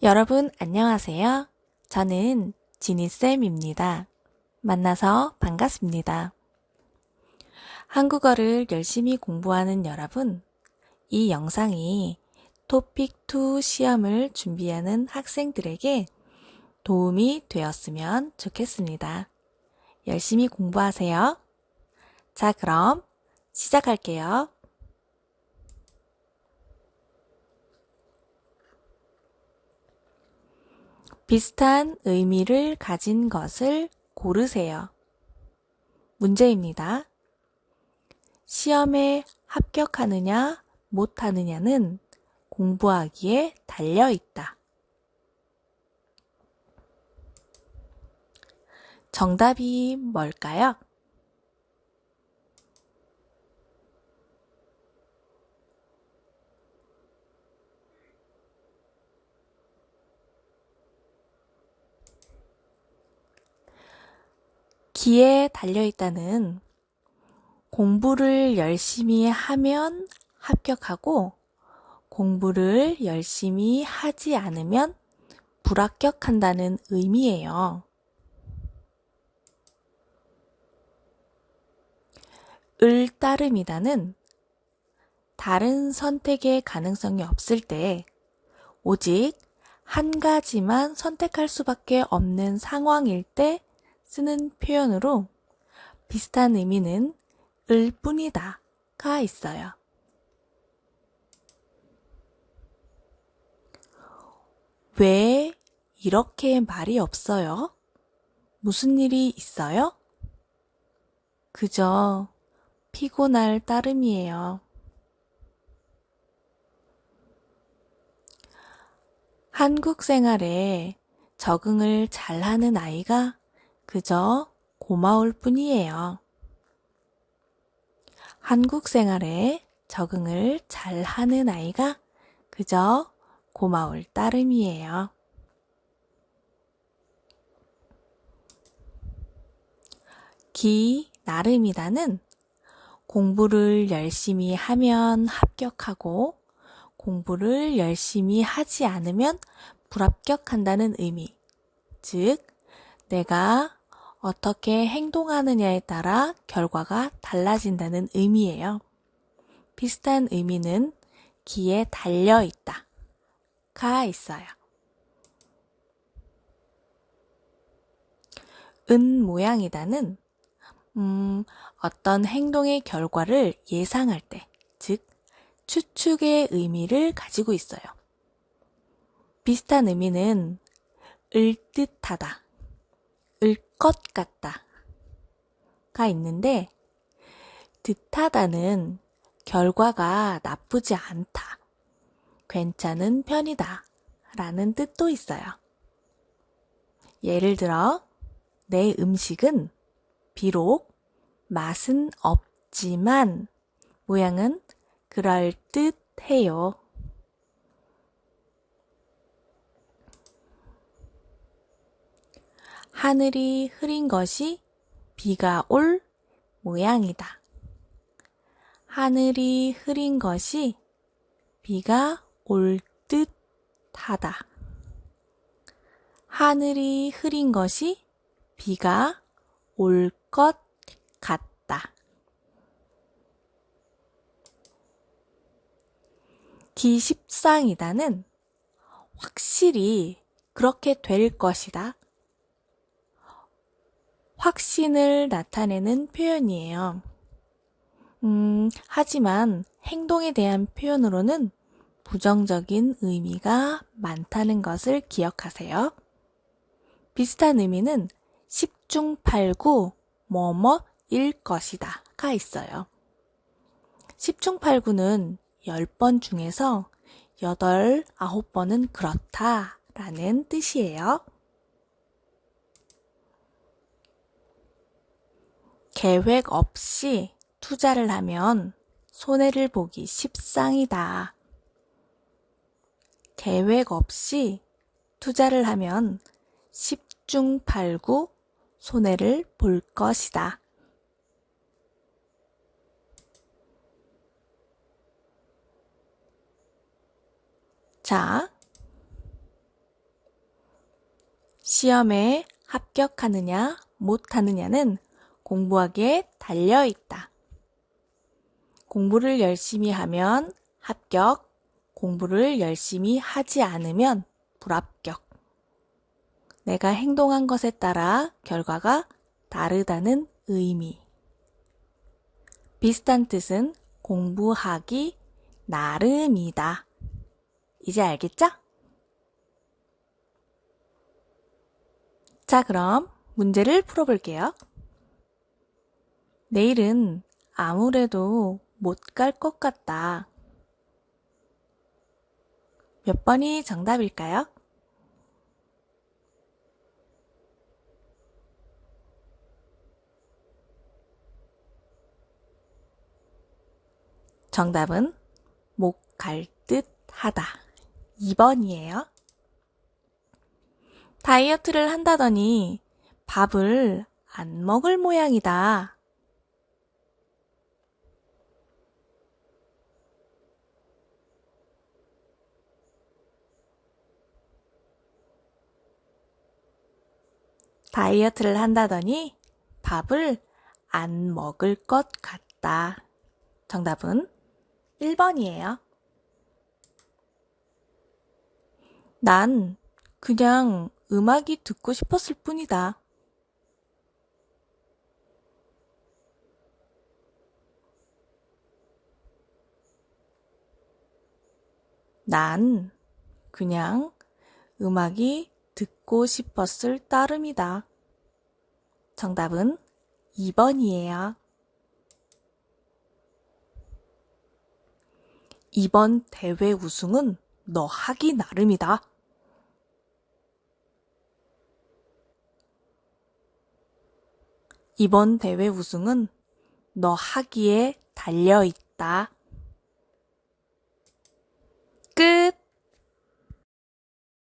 여러분 안녕하세요. 저는 지니쌤입니다. 만나서 반갑습니다. 한국어를 열심히 공부하는 여러분, 이 영상이 토픽2 시험을 준비하는 학생들에게 도움이 되었으면 좋겠습니다. 열심히 공부하세요. 자, 그럼 시작할게요. 비슷한 의미를 가진 것을 고르세요. 문제입니다. 시험에 합격하느냐, 못하느냐는 공부하기에 달려 있다. 정답이 뭘까요? 기에 달려있다는 공부를 열심히 하면 합격하고 공부를 열심히 하지 않으면 불합격한다는 의미예요. 을 따름이다는 다른 선택의 가능성이 없을 때 오직 한 가지만 선택할 수밖에 없는 상황일 때 쓰는 표현으로 비슷한 의미는 을 뿐이다 가 있어요. 왜 이렇게 말이 없어요? 무슨 일이 있어요? 그저 피곤할 따름이에요. 한국 생활에 적응을 잘하는 아이가 그저 고마울 뿐이에요. 한국 생활에 적응을 잘 하는 아이가 그저 고마울 따름이에요. 기 나름이다는 공부를 열심히 하면 합격하고 공부를 열심히 하지 않으면 불합격한다는 의미. 즉, 내가 어떻게 행동하느냐에 따라 결과가 달라진다는 의미예요. 비슷한 의미는 기에 달려 있다. 가 있어요. 은 모양이다는 음, 어떤 행동의 결과를 예상할 때, 즉 추측의 의미를 가지고 있어요. 비슷한 의미는 을 듯하다, 을 것 같다 가 있는데 듯하다는 결과가 나쁘지 않다, 괜찮은 편이다 라는 뜻도 있어요. 예를 들어 내 음식은 비록 맛은 없지만 모양은 그럴듯해요. 하늘이 흐린 것이 비가 올 모양이다. 하늘이 흐린 것이 비가 올 듯하다. 하늘이 흐린 것이 비가 올 것 같다. 기십상이다는 확실히 그렇게 될 것이다. 확신을 나타내는 표현이에요. 음, 하지만 행동에 대한 표현으로는 부정적인 의미가 많다는 것을 기억하세요. 비슷한 의미는 10중 8구 뭐뭐일 것이다 가 있어요. 10중 8구는 10번 중에서 8, 9번은 그렇다 라는 뜻이에요. 계획 없이 투자를 하면 손해를 보기 십상이다. 계획 없이 투자를 하면 10중 8구 손해를 볼 것이다. 자, 시험에 합격하느냐, 못하느냐는 공부하기에 달려 있다. 공부를 열심히 하면 합격, 공부를 열심히 하지 않으면 불합격. 내가 행동한 것에 따라 결과가 다르다는 의미. 비슷한 뜻은 공부하기 나름이다. 이제 알겠죠? 자, 그럼 문제를 풀어볼게요. 내일은 아무래도 못 갈 것 같다. 몇 번이 정답일까요? 정답은 못 갈 듯 하다. 2번이에요. 다이어트를 한다더니 밥을 안 먹을 모양이다. 다이어트를 한다더니 밥을 안 먹을 것 같다. 정답은 1번이에요. 난 그냥 음악이 듣고 싶었을 뿐이다. 난 그냥 음악이 듣고 싶었을 따름이다. 정답은 2번이에요. 이번 대회 우승은 너 하기 나름이다. 이번 대회 우승은 너 하기에 달려 있다.